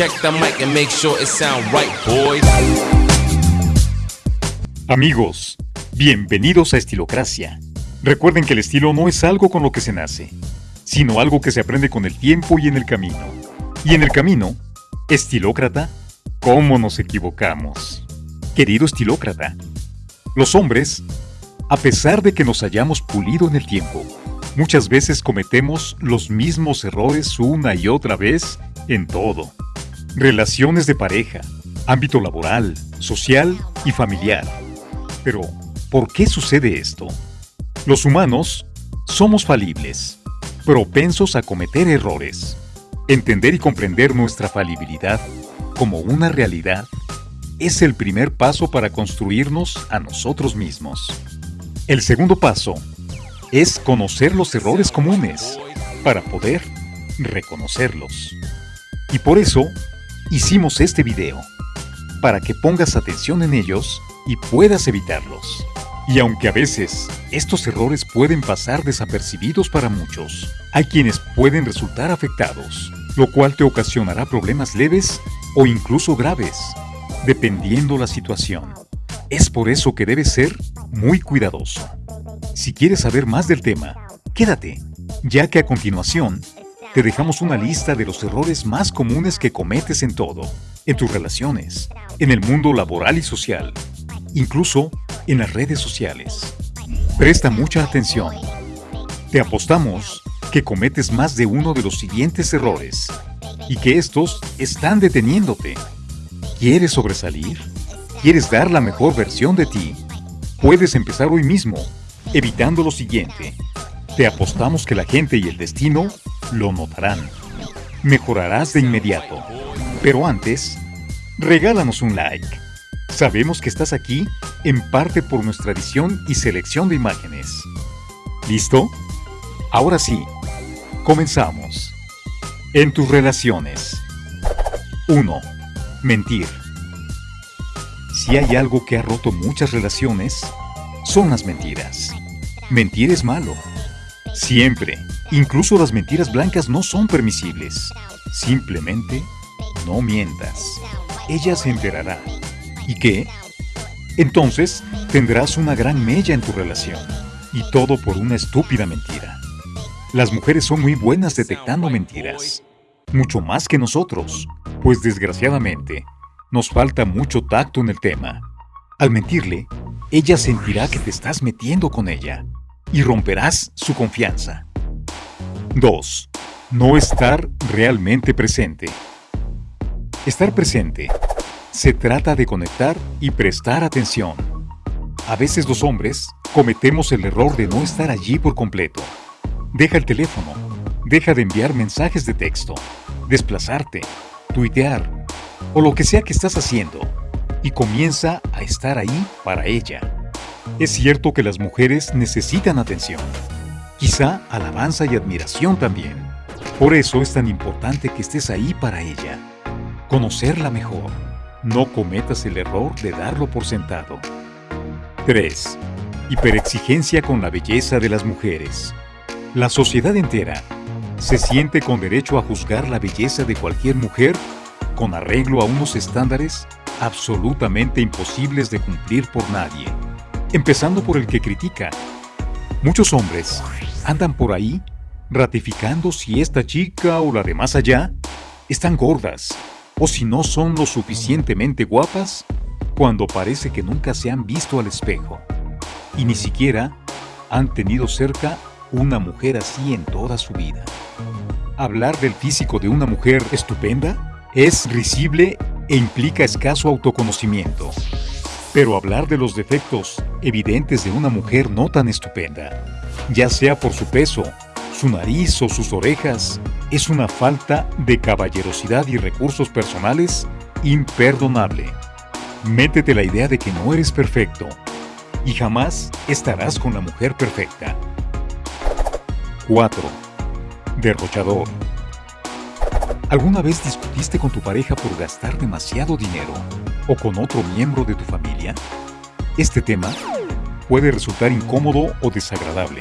Check the mic and make sure it sound right, boys. Amigos, bienvenidos a Estilocracia. Recuerden que el estilo no es algo con lo que se nace, sino algo que se aprende con el tiempo y en el camino. Y en el camino, estilócrata, ¿cómo nos equivocamos? Querido estilócrata, los hombres, a pesar de que nos hayamos pulido en el tiempo, muchas veces cometemos los mismos errores una y otra vez en todo. Relaciones de pareja, ámbito laboral, social y familiar. Pero, ¿por qué sucede esto? Los humanos somos falibles, propensos a cometer errores. Entender y comprender nuestra falibilidad como una realidad es el primer paso para construirnos a nosotros mismos. El segundo paso es conocer los errores comunes para poder reconocerlos. Y por eso hicimos este video, para que pongas atención en ellos y puedas evitarlos. Y aunque a veces estos errores pueden pasar desapercibidos para muchos, hay quienes pueden resultar afectados, lo cual te ocasionará problemas leves o incluso graves, dependiendo la situación. Es por eso que debes ser muy cuidadoso. Si quieres saber más del tema, quédate, ya que a continuación te dejamos una lista de los errores más comunes que cometes en todo, en tus relaciones, en el mundo laboral y social, incluso en las redes sociales. Presta mucha atención. Te apostamos que cometes más de uno de los siguientes errores y que estos están deteniéndote. ¿Quieres sobresalir? ¿Quieres dar la mejor versión de ti? Puedes empezar hoy mismo, evitando lo siguiente. Te apostamos que la gente y el destino lo notarán. Mejorarás de inmediato. Pero antes, regálanos un like. Sabemos que estás aquí en parte por nuestra edición y selección de imágenes. ¿Listo? Ahora sí, comenzamos. En tus relaciones. 1. Mentir. Si hay algo que ha roto muchas relaciones, son las mentiras. Mentir es malo. Siempre, incluso las mentiras blancas no son permisibles. Simplemente no mientas. Ella se enterará. ¿Y qué? Entonces tendrás una gran mella en tu relación. Y todo por una estúpida mentira. Las mujeres son muy buenas detectando mentiras. Mucho más que nosotros. Pues desgraciadamente, nos falta mucho tacto en el tema. Al mentirle, ella sentirá que te estás metiendo con ella y romperás su confianza. 2. No estar realmente presente. Estar presente se trata de conectar y prestar atención. A veces los hombres cometemos el error de no estar allí por completo. Deja el teléfono, deja de enviar mensajes de texto, desplazarte, tuitear o lo que sea que estás haciendo y comienza a estar ahí para ella. Es cierto que las mujeres necesitan atención, quizá alabanza y admiración también. Por eso es tan importante que estés ahí para ella, conocerla mejor no cometas el error de darlo por sentado. 3. Hiperexigencia con la belleza de las mujeres. La sociedad entera se siente con derecho a juzgar la belleza de cualquier mujer con arreglo a unos estándares absolutamente imposibles de cumplir por nadie, empezando por el que critica. Muchos hombres andan por ahí ratificando si esta chica o la de más allá están gordas, o si no son lo suficientemente guapas cuando parece que nunca se han visto al espejo y ni siquiera han tenido cerca una mujer así en toda su vida. Hablar del físico de una mujer estupenda es risible e implica escaso autoconocimiento. Pero hablar de los defectos evidentes de una mujer no tan estupenda, ya sea por su peso, su nariz o sus orejas, es una falta de caballerosidad y recursos personales imperdonable. Métete la idea de que no eres perfecto y jamás estarás con la mujer perfecta. 4. Derrochador. ¿Alguna vez discutiste con tu pareja por gastar demasiado dinero o con otro miembro de tu familia? Este tema puede resultar incómodo o desagradable,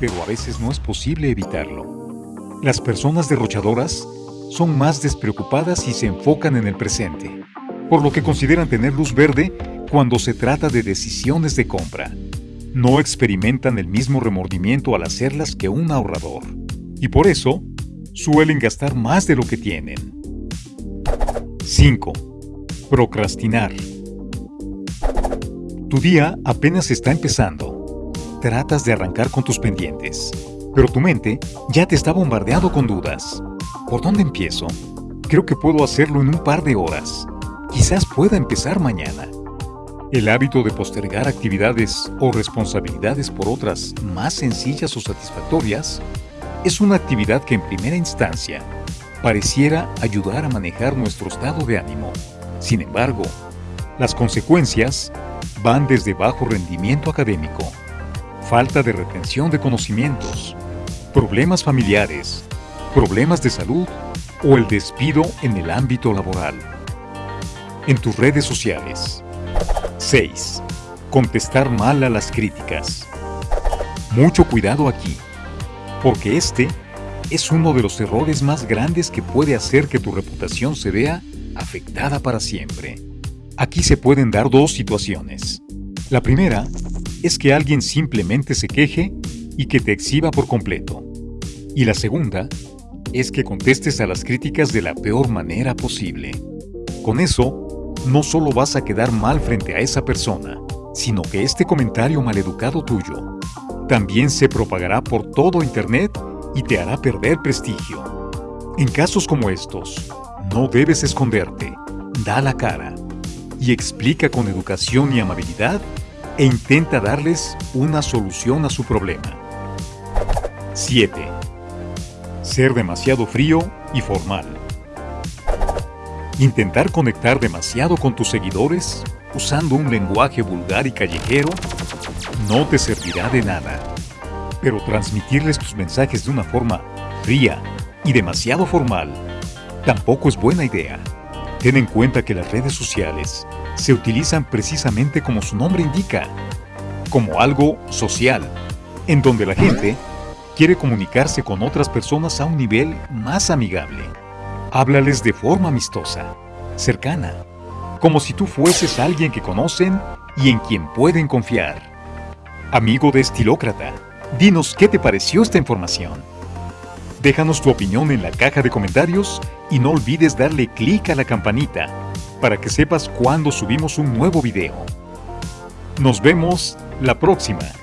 pero a veces no es posible evitarlo. Las personas derrochadoras son más despreocupadas y se enfocan en el presente, por lo que consideran tener luz verde cuando se trata de decisiones de compra. No experimentan el mismo remordimiento al hacerlas que un ahorrador, y por eso suelen gastar más de lo que tienen. 5. Procrastinar. Tu día apenas está empezando. Tratas de arrancar con tus pendientes, pero tu mente ya te está bombardeando con dudas. ¿Por dónde empiezo? Creo que puedo hacerlo en un par de horas. Quizás pueda empezar mañana. El hábito de postergar actividades o responsabilidades por otras más sencillas o satisfactorias es una actividad que en primera instancia pareciera ayudar a manejar nuestro estado de ánimo. Sin embargo, las consecuencias van desde bajo rendimiento académico, falta de retención de conocimientos, problemas familiares, problemas de salud o el despido en el ámbito laboral. En tus redes sociales. 6. Contestar mal a las críticas. Mucho cuidado aquí, porque este es uno de los errores más grandes que puede hacer que tu reputación se vea afectada para siempre. Aquí se pueden dar dos situaciones. La primera es que alguien simplemente se queje y que te exhiba por completo. Y la segunda es que contestes a las críticas de la peor manera posible. Con eso, no solo vas a quedar mal frente a esa persona, sino que este comentario maleducado tuyo también se propagará por todo Internet y te hará perder prestigio. En casos como estos, no debes esconderte, da la cara y explica con educación y amabilidad e intenta darles una solución a su problema. 7. Ser demasiado frío y formal. Intentar conectar demasiado con tus seguidores usando un lenguaje vulgar y callejero no te servirá de nada. Pero transmitirles tus mensajes de una forma fría y demasiado formal tampoco es buena idea. Ten en cuenta que las redes sociales se utilizan precisamente como su nombre indica, como algo social, en donde la gente quiere comunicarse con otras personas a un nivel más amigable. Háblales de forma amistosa, cercana, como si tú fueses alguien que conocen y en quien pueden confiar. Amigo de Estilócrata, dinos qué te pareció esta información. Déjanos tu opinión en la caja de comentarios y no olvides darle clic a la campanita para que sepas cuando subimos un nuevo video. Nos vemos la próxima.